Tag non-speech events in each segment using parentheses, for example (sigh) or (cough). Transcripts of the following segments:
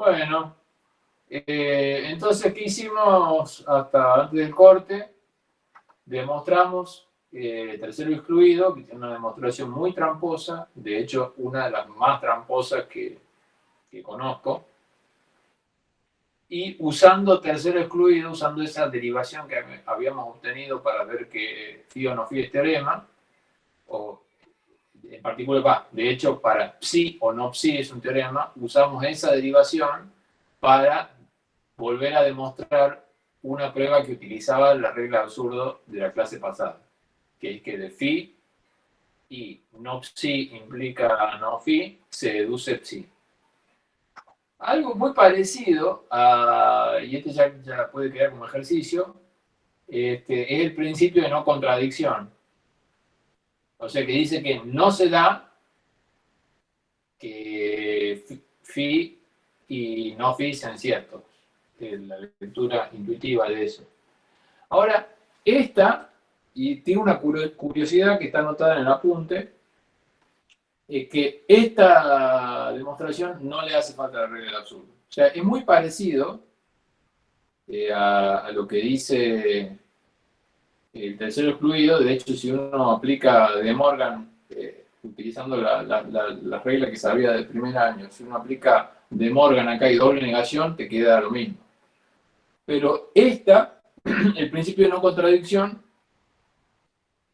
Bueno, eh, entonces, ¿qué hicimos hasta antes del corte? Demostramos eh, tercero excluido, que tiene una demostración muy tramposa, de hecho, una de las más tramposas que, que conozco. Y usando tercero excluido, usando esa derivación que habíamos obtenido para ver que phi o no phi es teorema, o en particular, de hecho, para psi o no psi es un teorema, usamos esa derivación para volver a demostrar una prueba que utilizaba la regla absurdo de la clase pasada, que es que de phi y no psi implica no phi, se deduce psi. Algo muy parecido, a, y este ya, puede quedar como ejercicio, este, es el principio de no contradicción. O sea, que dice que no se da que phi y no phi sean ciertos. La lectura intuitiva de eso. Ahora, esta, y tiene una curiosidad que está anotada en el apunte, es que esta demostración no le hace falta la regla del absurdo. O sea, es muy parecido eh, a, lo que dice el tercero excluido. De hecho, si uno aplica de Morgan, eh, utilizando la, la, regla que sabía del primer año, si uno aplica de Morgan acá y doble negación, te queda lo mismo. Pero esta, (clears throat) el principio de no contradicción,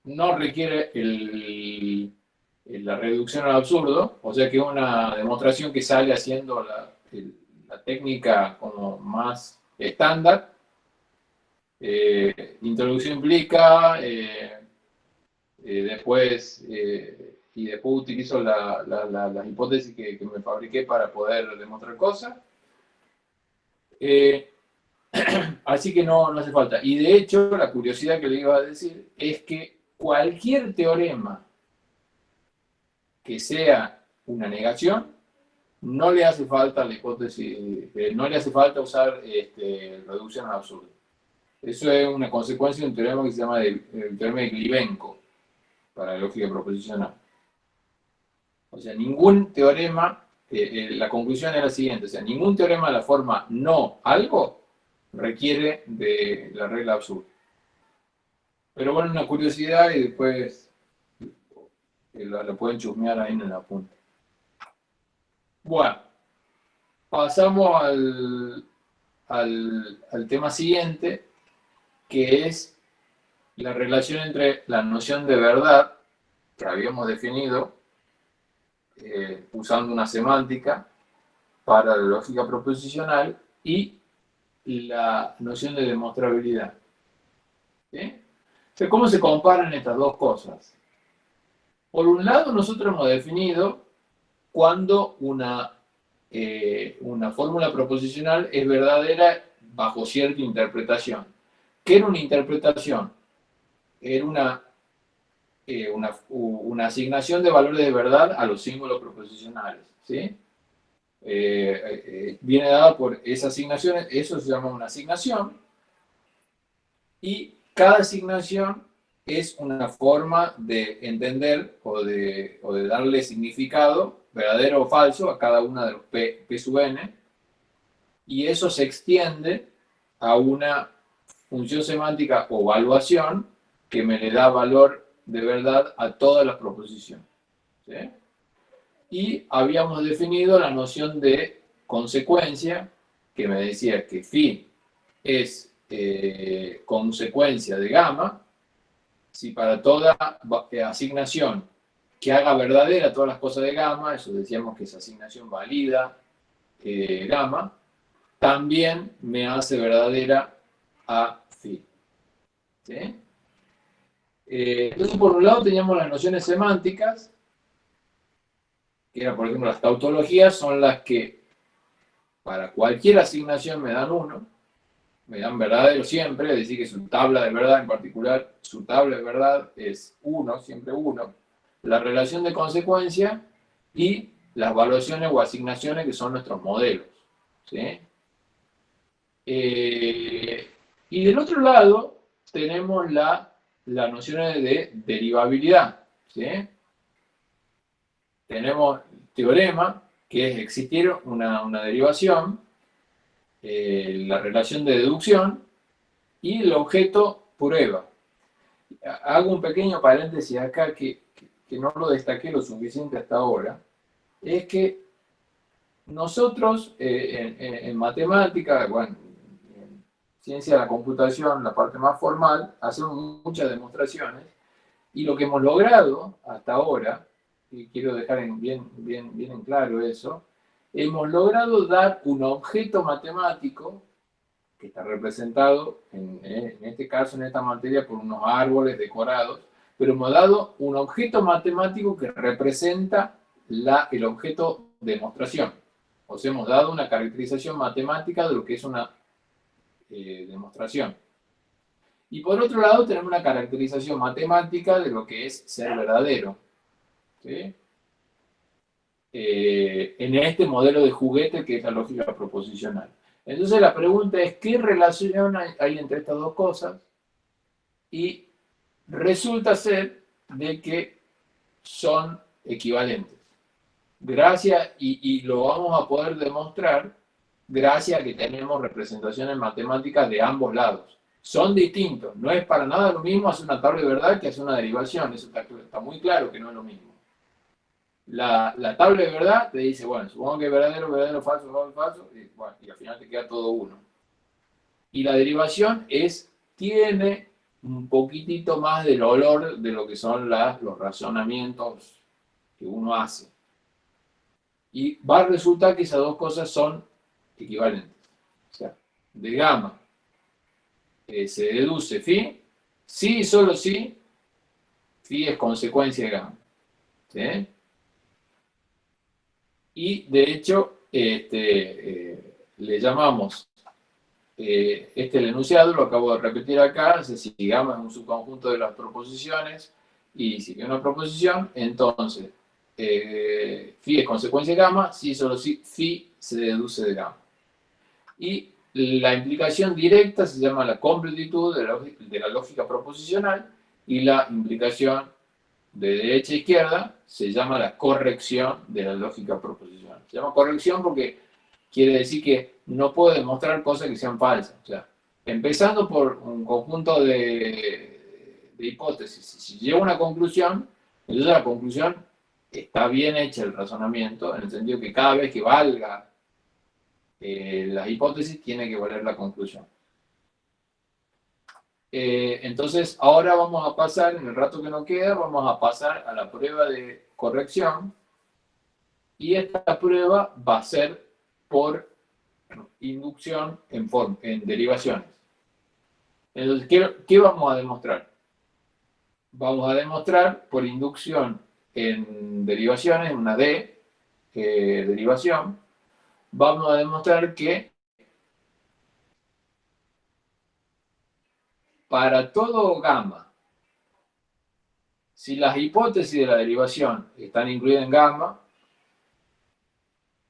no requiere el, la reducción al absurdo, o sea que es una demostración que sale haciendo la, técnica como más estándar. Eh, introducción implica, eh, eh, después, y después utilizo la, hipótesis que, me fabriqué para poder demostrar cosas. (clears throat) así que no, no hace falta. Y de hecho, la curiosidad que le iba a decir es que cualquier teorema que sea una negación, no le hace falta hipótesis, no le hace falta usar este, reducción al absurdo. Eso es una consecuencia de un teorema que se llama el, teorema de Glibenko, para la lógica proposicional. O sea, ningún teorema, eh, eh, la conclusión es la siguiente, o sea, ningún teorema de la forma no algo requiere de la regla absurda. Pero bueno, una curiosidad y después lo, pueden chusmear ahí en la punta. Bueno, pasamos al, al, tema siguiente, que es la relación entre la noción de verdad, que habíamos definido eh, usando una semántica para la lógica proposicional, y la noción de demostrabilidad. ¿Cómo se comparan estas dos cosas? Por un lado, nosotros hemos definido cuando una, eh, una fórmula proposicional es verdadera bajo cierta interpretación. ¿Qué era una interpretación? Era una, eh, una, asignación de valores de verdad a los símbolos proposicionales. ¿sí? Eh, viene dada por esa asignación, eso se llama una asignación, y cada asignación es una forma de entender o de, de darle significado, verdadero o falso, a cada una de los P, P sub n, y eso se extiende a una función semántica o evaluación que me le da valor de verdad a todas las proposiciones. Y habíamos definido la noción de consecuencia, que me decía que phi es eh, consecuencia de gamma, si para toda eh, asignación que haga verdadera todas las cosas de gamma, eso decíamos que esa asignación valida eh, gamma, también me hace verdadera a phi. Eh, entonces, por un lado teníamos las nociones semánticas, que eran, por ejemplo, las tautologías, son las que para cualquier asignación me dan uno, me dan verdadero siempre, es decir, que su tabla de verdad en particular, su tabla de verdad es 1, siempre 1, la relación de consecuencia y las evaluaciones o asignaciones que son nuestros modelos. Eh, y del otro lado tenemos la, las nociones de derivabilidad. Tenemos teorema, que es existir una, derivación, eh, la relación de deducción y el objeto prueba. Hago un pequeño paréntesis acá que, no lo destaqué lo suficiente hasta ahora, es que nosotros eh, en, matemática, bueno, en ciencia de la computación, la parte más formal, hacemos muchas demostraciones y lo que hemos logrado hasta ahora, y quiero dejar bien, bien, bien en claro eso, hemos logrado dar un objeto matemático que está representado, en, este caso, en esta materia, por unos árboles decorados, pero hemos dado un objeto matemático que representa la, el objeto demostración. O sea, hemos dado una caracterización matemática de lo que es una eh, demostración. Y por otro lado tenemos una caracterización matemática de lo que es ser verdadero. Eh, en este modelo de juguete que es la lógica proposicional. Entonces la pregunta es, ¿qué relación hay, entre estas dos cosas? Y resulta ser de que son equivalentes. Gracias, y, lo vamos a poder demostrar gracias a que tenemos representaciones matemáticas de ambos lados. Son distintos, no es para nada lo mismo hacer una tabla de verdad que hacer una derivación, eso está muy claro que no es lo mismo la, tabla de verdad te dice, bueno, supongo que es verdadero, verdadero, falso, falso, falso, y, bueno, y al final te queda todo uno. Y la derivación es, tiene un poquitito más del olor de lo que son las, los razonamientos que uno hace. Y va a resultar que esas dos cosas son equivalentes. O sea, de gamma eh, se deduce phi, sí y solo si, phi es consecuencia de gamma. Y de hecho este, eh, le llamamos, eh, este el enunciado, lo acabo de repetir acá, si gamma es un subconjunto de las proposiciones, y si hay una proposición, entonces eh, phi es consecuencia de gamma, si solo si phi se deduce de gamma. Y la implicación directa se llama la completitud de la, de la lógica proposicional, y la implicación de derecha a izquierda se llama la corrección de la lógica proposicional. Se llama corrección porque quiere decir que no puedo demostrar cosas que sean falsas. O sea, empezando por un conjunto de, hipótesis. Si llego a una conclusión, entonces la conclusión está bien hecha el razonamiento, en el sentido que cada vez que valga eh, la hipótesis, tiene que valer la conclusión. Eh, entonces, ahora vamos a pasar, en el rato que nos queda, vamos a pasar a la prueba de corrección. Y esta prueba va a ser por inducción en, en derivaciones. Entonces, ¿qué, vamos a demostrar? Vamos a demostrar por inducción en derivaciones, una D, eh, derivación, vamos a demostrar que para todo gamma, si las hipótesis de la derivación están incluidas en gamma,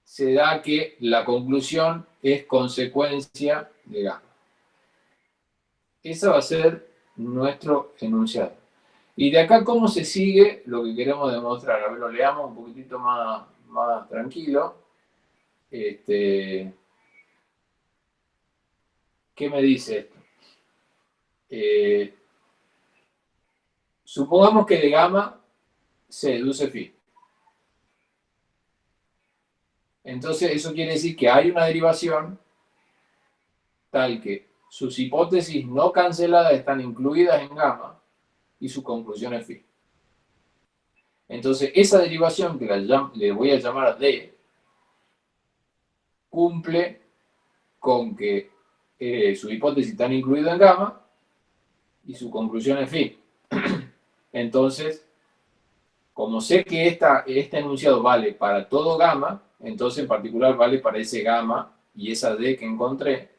se da que la conclusión es consecuencia de gamma. Ese va a ser nuestro enunciado. Y de acá, ¿cómo se sigue lo que queremos demostrar? A ver, lo leamos un poquitito más, más tranquilo. Este, ¿Qué me dice esto? Eh, supongamos que de gamma se deduce phi. Entonces eso quiere decir que hay una derivación tal que sus hipótesis no canceladas están incluidas en gamma y su conclusión es phi. Entonces esa derivación que le voy a llamar D cumple con que eh, su hipótesis están incluidas en gamma y su conclusión es (clears throat) phi. Entonces, como sé que esta, este enunciado vale para todo gamma, entonces en particular vale para ese gamma y esa D que encontré,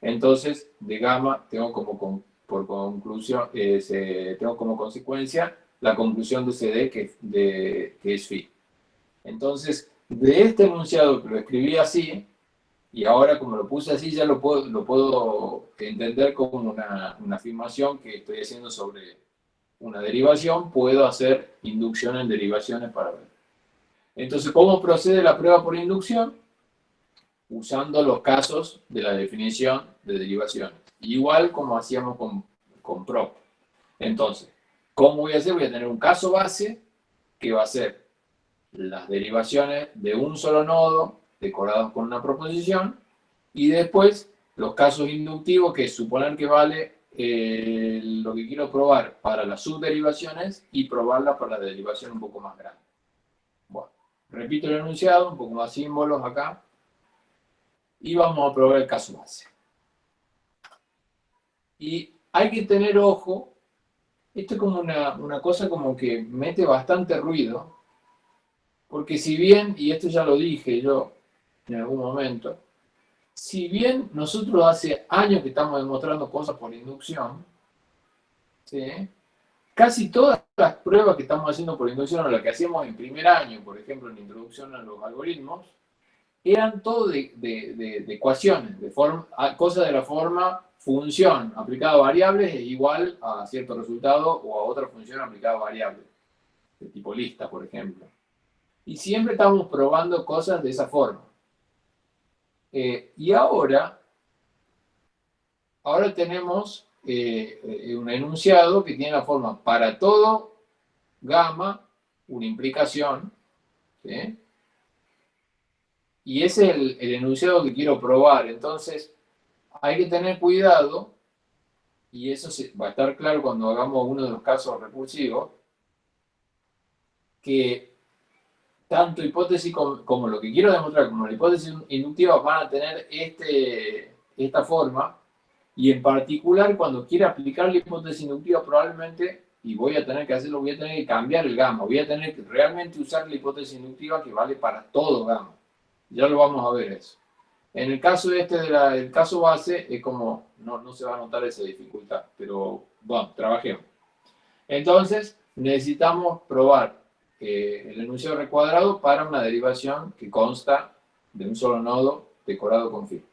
entonces de gamma tengo como por conclusión, eh, tengo como consecuencia la conclusión de ese D que, que es phi. Entonces, de este enunciado que lo escribí así, y ahora como lo puse así ya lo puedo, lo puedo entender como una, afirmación que estoy haciendo sobre una derivación, puedo hacer inducción en derivaciones para ver. Entonces, ¿cómo procede la prueba por inducción? Usando los casos de la definición de derivaciones. Igual como hacíamos con, con PROP. Entonces, ¿cómo voy a hacer? Voy a tener un caso base que va a ser las derivaciones de un solo nodo decorados con una proposición y después los casos inductivos que suponer que vale eh, lo que quiero probar para las subderivaciones y probarla para la derivación un poco más grande. Bueno, repito el enunciado, un poco más símbolos acá. Y vamos a probar el caso base. Y hay que tener ojo, esto es como una, una cosa como que mete bastante ruido, porque si bien, y esto ya lo dije yo en algún momento, si bien nosotros hace años que estamos demostrando cosas por inducción, casi todas las pruebas que estamos haciendo por inducción, o las que hacíamos en primer año, por ejemplo, en introducción a los algoritmos, eran todo de, ecuaciones, de forma, cosas de la forma función aplicada a variables es igual a cierto resultado o a otra función aplicada a variables, de tipo lista, por ejemplo. Y siempre estamos probando cosas de esa forma. Eh, y ahora, ahora tenemos eh, un enunciado que tiene la forma para todo gamma, una implicación, y ese es el, el, enunciado que quiero probar. Entonces, hay que tener cuidado, y eso va a estar claro cuando hagamos uno de los casos recursivos, que tanto hipótesis como, lo que quiero demostrar, como la hipótesis inductiva, van a tener este, esta forma, y en particular cuando quiera aplicar la hipótesis inductiva probablemente, y voy a tener que hacerlo, voy a tener que cambiar el gamma, voy a tener que realmente usar la hipótesis inductiva que vale para todo gamma. Ya lo vamos a ver eso. En el caso este del caso base, es como, no, no se va a notar esa dificultad, pero bueno, trabajemos. Entonces, necesitamos probar el enunciado recuadrado para una derivación que consta de un solo nodo decorado con phi.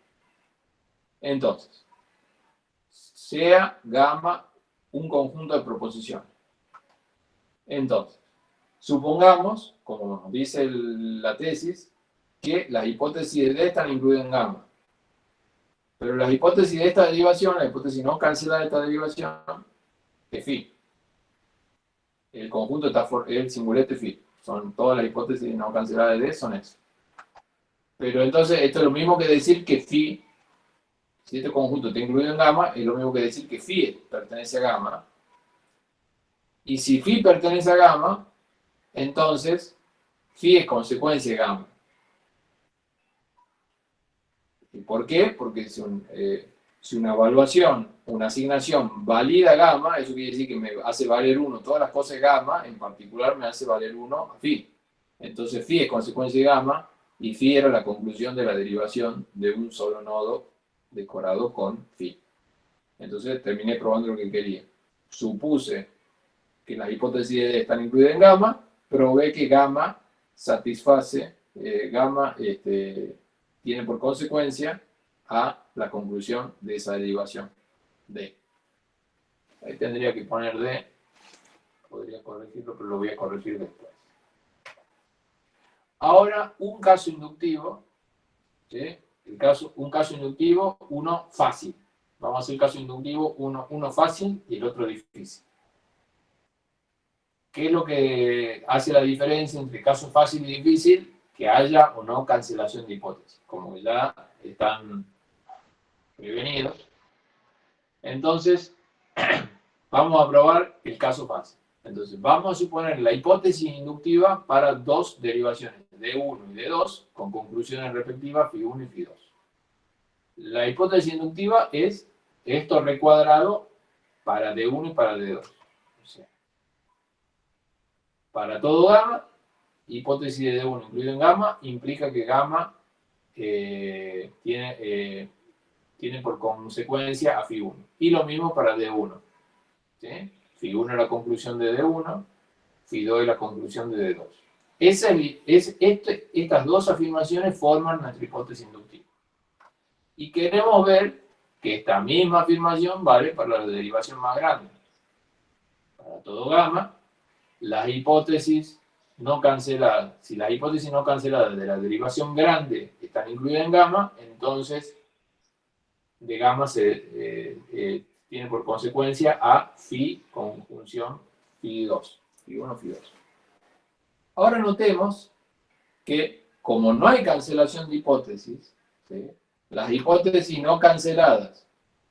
Entonces, sea gamma un conjunto de proposiciones. Entonces, supongamos, como nos dice la tesis, que las hipótesis de D están incluidas en gamma. Pero las hipótesis de esta derivación, la hipótesis no cancelada de esta derivación, es phi el conjunto está for, el singulete phi. Son todas las hipótesis no canceladas de son eso. Pero entonces, esto es lo mismo que decir que phi, si este conjunto está incluido en gamma, es lo mismo que decir que phi pertenece a gamma. Y si phi pertenece a gamma, entonces phi es consecuencia de gamma. ¿Y por qué? Porque es un, eh, si una evaluación, una asignación valida gamma, eso quiere decir que me hace valer 1 todas las cosas gamma, en particular me hace valer 1 a phi. Entonces phi es consecuencia de gamma, y phi era la conclusión de la derivación de un solo nodo decorado con phi. Entonces terminé probando lo que quería. Supuse que las hipótesis están incluidas en gamma, probé que gamma satisface, eh, gamma este, tiene por consecuencia a la conclusión de esa derivación D. Ahí tendría que poner D, podría corregirlo, pero lo voy a corregir después. Ahora, un caso inductivo, el caso, un caso inductivo, uno fácil. Vamos a hacer el caso inductivo, uno, uno fácil y el otro difícil. ¿Qué es lo que hace la diferencia entre caso fácil y difícil? Que haya o no cancelación de hipótesis. Como ya están prevenidos. Entonces, (clears throat) vamos a probar el caso fácil. Entonces, vamos a suponer la hipótesis inductiva para dos derivaciones, D1 y D2, con conclusiones respectivas Φ1 y Φ2. La hipótesis inductiva es esto recuadrado para D1 y para D2. O sea, para todo gamma, hipótesis de D1 incluido en gamma, implica que gamma eh, tiene eh, tiene por consecuencia a Φ1. Y lo mismo para D1. ¿sí? Φ1 es la conclusión de D1, Φ2 es la conclusión de D2. Esa, es, este, estas dos afirmaciones forman nuestra hipótesis inductiva. Y queremos ver que esta misma afirmación vale para la derivación más grande. Para todo gamma, las hipótesis no canceladas, si las hipótesis no canceladas de la derivación grande están incluidas en gamma, entonces de gamma se eh, eh, tiene por consecuencia a phi conjunción phi 2, phi 1, phi 2. Ahora notemos que como no hay cancelación de hipótesis, las hipótesis no canceladas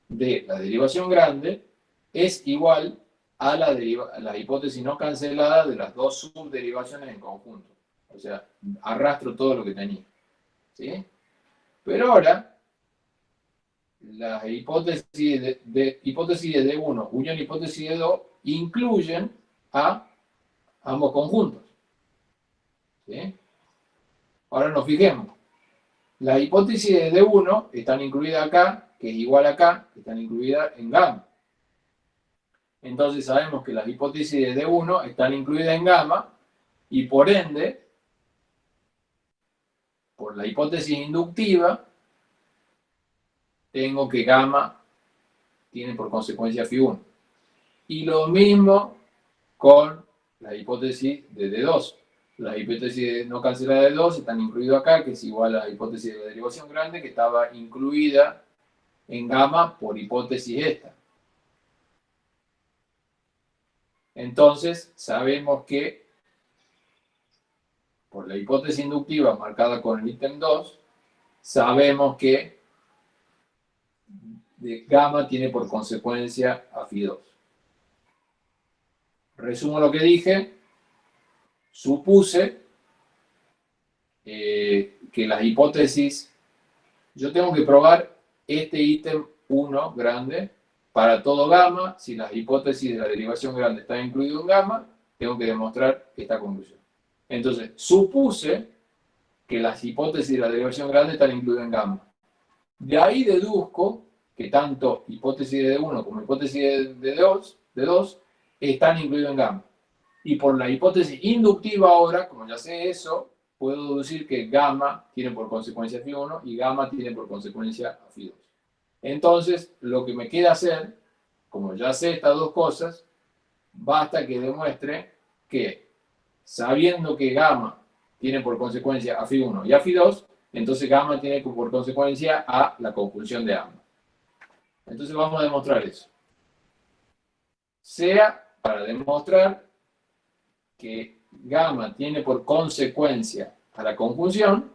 de la derivación grande es igual a la hipótesis no cancelada de las dos subderivaciones en conjunto. O sea, arrastro todo lo que tenía. ¿sí? Pero ahora, las hipótesis de, hipótesis de 1 unión hipótesis de 2 incluyen a ambos conjuntos. ¿sí? Ahora nos fijemos. Las hipótesis de D1 están incluidas acá, que es igual acá, están incluidas en gamma. Entonces sabemos que las hipótesis de D1 están incluidas en gamma y por ende, por la hipótesis inductiva, tengo que gamma tiene por consecuencia phi1. Y lo mismo con la hipótesis de D2. La hipótesis no cancelada de 2 están incluidas acá, que es igual a la hipótesis de la derivación grande, que estaba incluida en gamma por hipótesis esta. Entonces, sabemos que por la hipótesis inductiva marcada con el ítem 2, sabemos que de gamma tiene por consecuencia a phi 2. Resumo lo que dije. Supuse eh, que las hipótesis, yo tengo que probar este ítem 1 grande para todo gamma, si las hipótesis de la derivación grande están incluidas en gamma, tengo que demostrar esta conclusión. Entonces, supuse que las hipótesis de la derivación grande están incluidas en gamma. De ahí deduzco que tanto hipótesis de 1 como hipótesis de 2, de 2 están incluidos en gamma. Y por la hipótesis inductiva ahora, como ya sé eso, puedo deducir que gamma tiene por consecuencia phi 1 y gamma tiene por consecuencia phi 2. Entonces, lo que me queda hacer, como ya sé estas dos cosas, basta que demuestre que, sabiendo que gamma tiene por consecuencia a phi1 y a phi2, entonces gamma tiene por consecuencia a la conjunción de ambas. Entonces vamos a demostrar eso. Sea para demostrar que gamma tiene por consecuencia a la conjunción,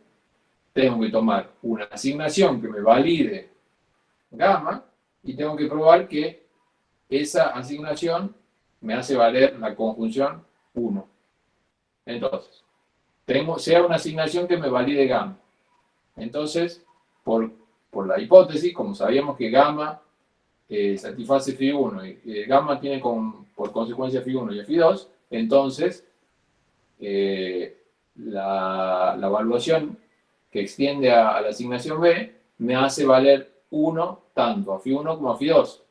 tengo que tomar una asignación que me valide gamma y tengo que probar que esa asignación me hace valer la conjunción 1. Entonces, tengo, sea una asignación que me valide gamma. Entonces, por, por la hipótesis, como sabíamos que gamma eh, satisface phi1 y gamma tiene con, por consecuencia phi1 y phi2, entonces eh, la, evaluación que extiende a, la asignación B me hace valer 1 tanto a phi1 como a phi2.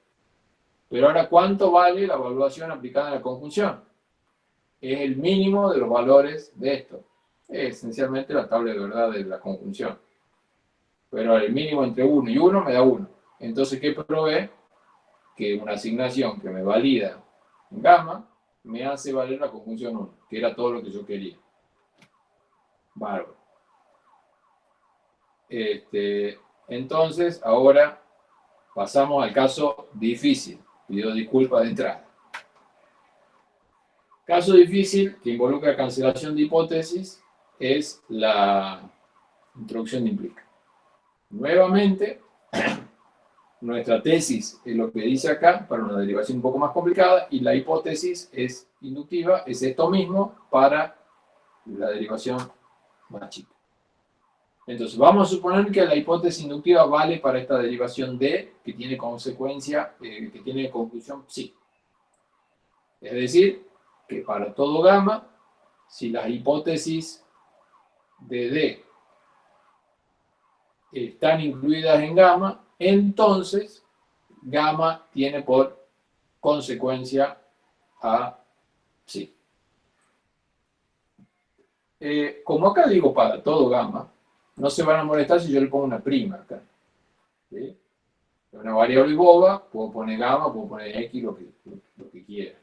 Pero ahora, ¿cuánto vale la evaluación aplicada a la conjunción? Es el mínimo de los valores de esto. Es esencialmente la tabla de verdad de la conjunción. Pero el mínimo entre 1 y 1 me da 1. Entonces, ¿qué probé? Que una asignación que me valida en gamma me hace valer la conjunción 1, que era todo lo que yo quería. Bárbaro. Este, entonces, ahora pasamos al caso difícil. Pido disculpas de entrada. Caso difícil que involucra cancelación de hipótesis es la introducción de implica. Nuevamente, (clears throat) nuestra tesis es lo que dice acá para una derivación un poco más complicada y la hipótesis es inductiva, es esto mismo para la derivación más chica. Entonces, vamos a suponer que la hipótesis inductiva vale para esta derivación D, que tiene consecuencia, eh, que tiene conclusión sí. Es decir, que para todo gamma, si las hipótesis de D están incluidas en gamma, entonces gamma tiene por consecuencia a sí. Eh, como acá digo para todo gamma, no se van a molestar si yo le pongo una prima acá. ¿sí? Una variable boba, puedo poner gamma, puedo poner x, lo que, lo, que quiera.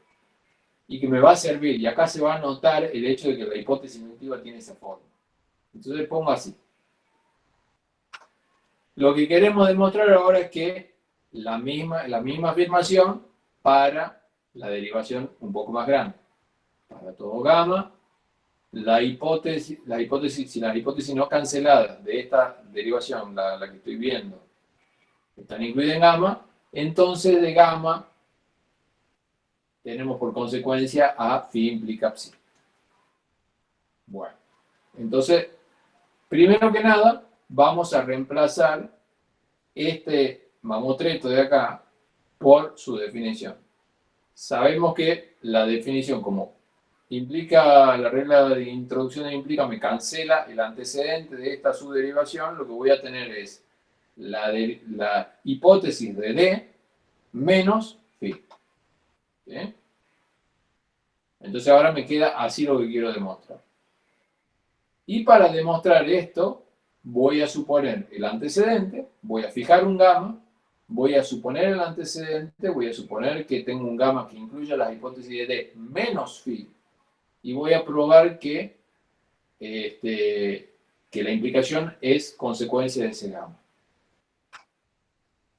y que me va a servir. Y acá se va a notar el hecho de que la hipótesis inductiva tiene esa forma. Entonces pongo así. Lo que queremos demostrar ahora es que la misma, la misma afirmación para la derivación un poco más grande. Para todo gamma, la hipótesis, la hipótesis, si la hipótesis no cancelada de esta derivación, la, la que estoy viendo, están incluidas en gamma, entonces de gamma tenemos por consecuencia a phi implica psi. Bueno, entonces, primero que nada, vamos a reemplazar este mamotreto de acá por su definición. Sabemos que la definición, como implica la regla de introducción implica, me cancela el antecedente de esta subderivación, lo que voy a tener es la, la hipótesis de D menos phi. Entonces ahora me queda así lo que quiero demostrar. Y para demostrar esto, voy a suponer el antecedente, voy a fijar un gamma, voy a suponer el antecedente, voy a suponer que tengo un gamma que incluya la hipótesis de menos phi, y voy a probar que, este, que la implicación es consecuencia de ese gamma.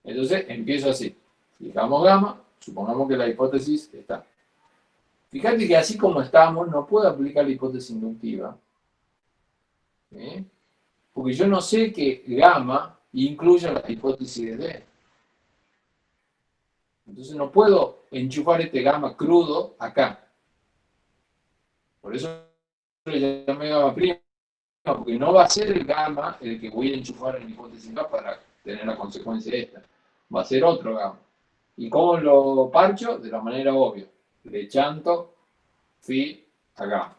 Entonces empiezo así. Fijamos gamma, supongamos que la hipótesis está. Fíjate que así como estamos, no puedo aplicar la hipótesis inductiva. Porque yo no sé que gamma incluya la hipótesis de D. Entonces no puedo enchufar este gamma crudo acá. Por eso le llamé gamma prima, porque no va a ser el gamma el que voy a enchufar en la hipótesis para tener la consecuencia esta. Va a ser otro gamma. ¿Y cómo lo parcho? De la manera obvia. Le chanto phi a gamma.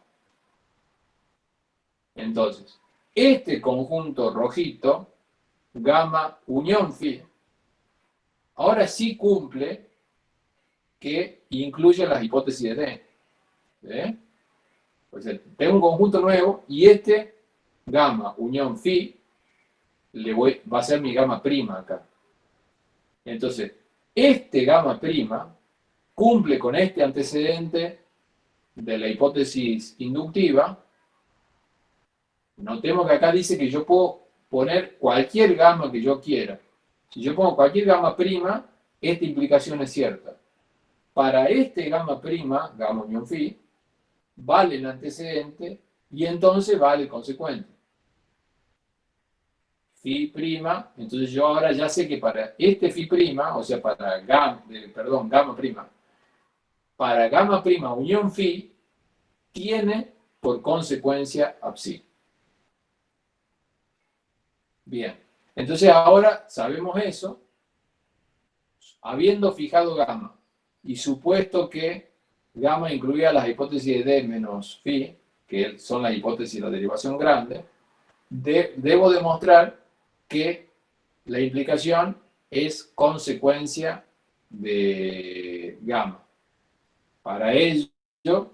Entonces, este conjunto rojito, gamma unión phi, ahora sí cumple que incluye las hipótesis de D. Pues tengo un conjunto nuevo y este gamma unión phi le voy, va a ser mi gamma prima acá. Entonces, este gamma prima cumple con este antecedente de la hipótesis inductiva. Notemos que acá dice que yo puedo poner cualquier gamma que yo quiera. Si yo pongo cualquier gamma prima, esta implicación es cierta. Para este gamma prima, gamma unión phi, vale el antecedente y entonces vale el consecuente. Phi prima, entonces yo ahora ya sé que para este phi prima, o sea, para gamma, eh, perdón, gamma prima, para gamma prima unión phi tiene por consecuencia a. Bien, entonces ahora sabemos eso, habiendo fijado gamma y supuesto que gamma incluía las hipótesis de D menos phi, que son las hipótesis de la derivación grande, debo demostrar que la implicación es consecuencia de gamma. Para ello,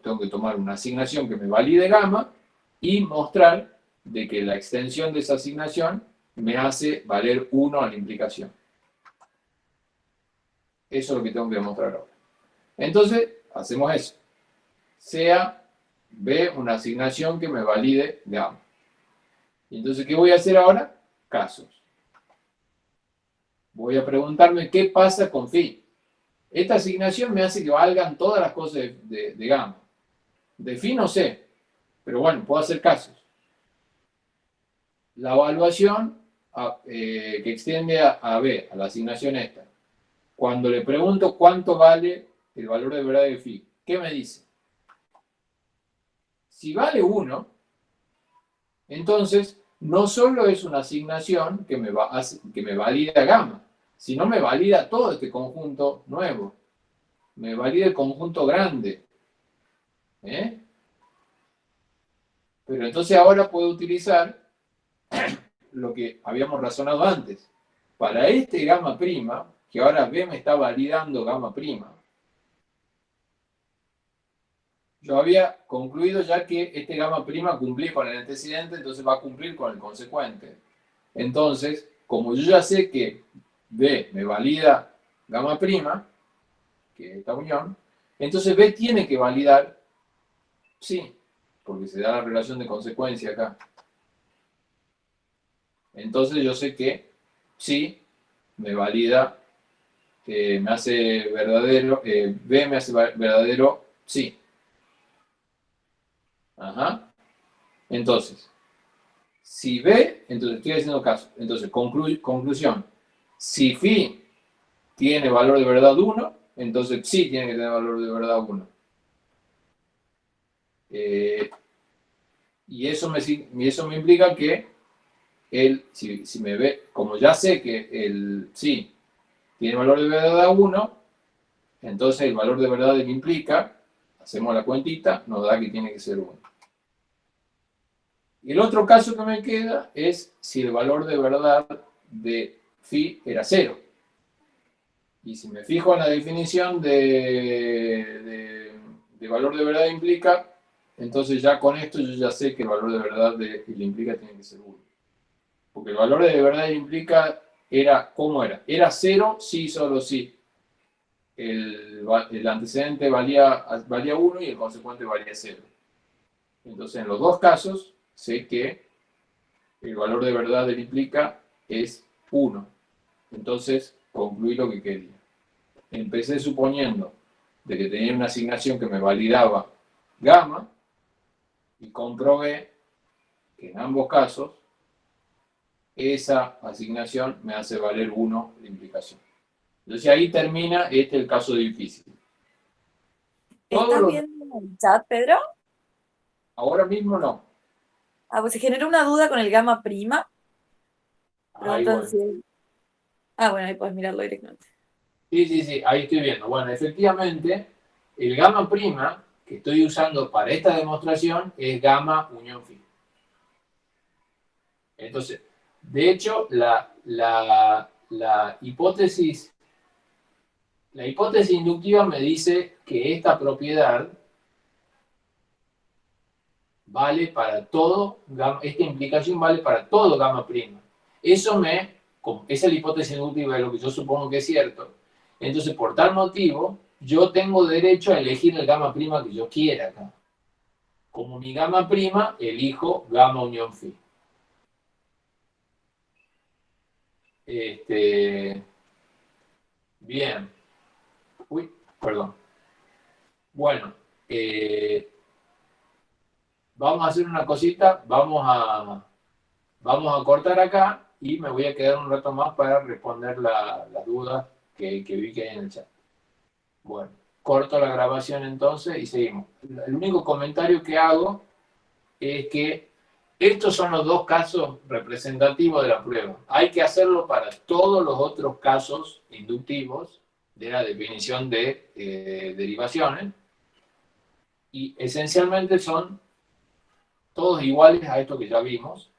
tengo que tomar una asignación que me valide gamma y mostrar de que la extensión de esa asignación me hace valer 1 a la implicación. Eso es lo que tengo que demostrar ahora. Entonces, hacemos eso. Sea B una asignación que me valide gamma. Entonces, ¿qué voy a hacer ahora? Casos. Voy a preguntarme qué pasa con phi. Esta asignación me hace que valgan todas las cosas de, gamma. De phi no sé, pero bueno, puedo hacer casos. La evaluación eh, que extiende a, B, a la asignación esta. Cuando le pregunto cuánto vale el valor de verdad de phi, ¿qué me dice? Si vale 1, entonces no solo es una asignación que me, va que me valida gamma, si no me valida todo este conjunto nuevo. Me valida el conjunto grande. ¿eh? Pero entonces ahora puedo utilizar lo que habíamos razonado antes. Para este gamma prima, que ahora B me está validando gamma prima, yo había concluido ya que este gamma prima cumplía con el antecedente, entonces va a cumplir con el consecuente. Entonces, como yo ya sé que B me valida gamma prima, que es esta unión, Entonces B tiene que validar, sí, porque se da la relación de consecuencia acá. Entonces yo sé que sí, me valida, me hace verdadero, eh, B me hace verdadero sí. Ajá. Entonces, si B, entonces estoy haciendo caso. Entonces, conclusión. Si phi tiene valor de verdad 1, entonces sí tiene que tener valor de verdad 1. Eh, y me, eso me implica que él, si, me ve, como ya sé que el sí tiene valor de verdad 1, entonces el valor de verdad que implica, hacemos la cuentita, nos da que tiene que ser 1. Y el otro caso que me queda es si el valor de verdad de phi era 0. Y si me fijo en la definición de, de, valor de verdad implica, entonces ya con esto yo ya sé que el valor de verdad de el implica tiene que ser 1. Porque el valor de verdad implica era, ¿cómo era? Era 0, sí, solo sí. El, el antecedente valía, valía 1 y el consecuente valía 0. Entonces en los dos casos sé que el valor de verdad del implica es 1. Entonces, concluí lo que quería. Empecé suponiendo de que tenía una asignación que me validaba gamma y comprobé que en ambos casos esa asignación me hace valer 1 la implicación. Entonces ahí termina este el caso difícil. ¿Estás viendo el chat, Pedro? Ahora mismo no. Ah, pues se generó una duda con el gamma prima. Ah, bueno, ahí puedes mirarlo directamente. Sí, sí, sí, ahí estoy viendo. Bueno, efectivamente, el gamma prima que estoy usando para esta demostración es gamma unión phi. Entonces, de hecho, la, la, la, hipótesis, la hipótesis inductiva me dice que esta propiedad vale para todo, esta implicación vale para todo gamma prima. Eso me, esa es la hipótesis inductiva de lo que yo supongo que es cierto. Entonces, por tal motivo, yo tengo derecho a elegir el gamma prima que yo quiera acá. Como mi gamma prima, elijo gamma unión phi. Este, bien. Uy, perdón. Bueno, eh, vamos a hacer una cosita, vamos a, vamos a cortar acá y me voy a quedar un rato más para responder las dudas que, que vi que hay en el chat. Bueno, corto la grabación entonces y seguimos. El único comentario que hago es que estos son los dos casos representativos de la prueba. Hay que hacerlo para todos los otros casos inductivos de la definición de eh, derivaciones. Y esencialmente son todos iguales a esto que ya vimos.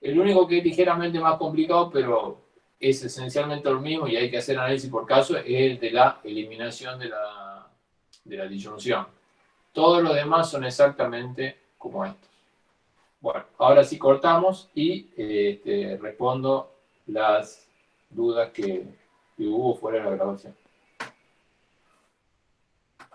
El único que es ligeramente más complicado, pero es esencialmente lo mismo y hay que hacer análisis por caso, es el de la eliminación de la, de la disyunción. Todos los demás son exactamente como estos. Bueno, ahora sí cortamos y este, respondo las dudas que, que hubo fuera de la grabación.